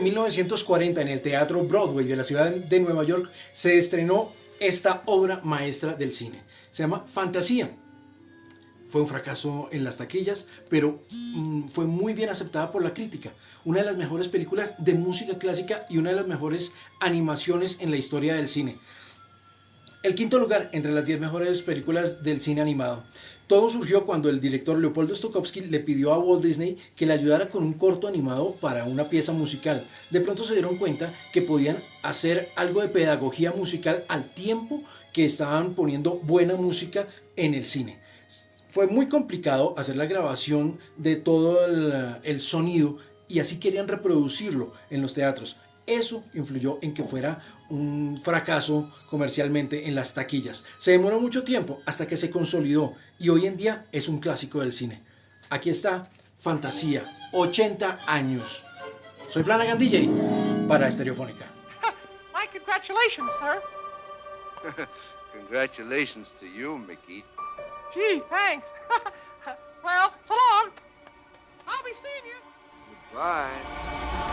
1940 en el Teatro Broadway de la ciudad de Nueva York se estrenó esta obra maestra del cine. Se llama Fantasía. Fue un fracaso en las taquillas, pero mm, fue muy bien aceptada por la crítica. Una de las mejores películas de música clásica y una de las mejores animaciones en la historia del cine. El quinto lugar entre las 10 mejores películas del cine animado. Todo surgió cuando el director Leopoldo Stokowski le pidió a Walt Disney que le ayudara con un corto animado para una pieza musical. De pronto se dieron cuenta que podían hacer algo de pedagogía musical al tiempo que estaban poniendo buena música en el cine. Fue muy complicado hacer la grabación de todo el, el sonido y así querían reproducirlo en los teatros. Eso influyó en que fuera un fracaso comercialmente en las taquillas. Se demoró mucho tiempo hasta que se consolidó y hoy en día es un clásico del cine. Aquí está Fantasía, 80 años. Soy Flanagan DJ para Estereofónica. My congratulations, sir. Congratulations to you, Mickey. Gee, thanks. well, so long. I'll be seeing you. Goodbye.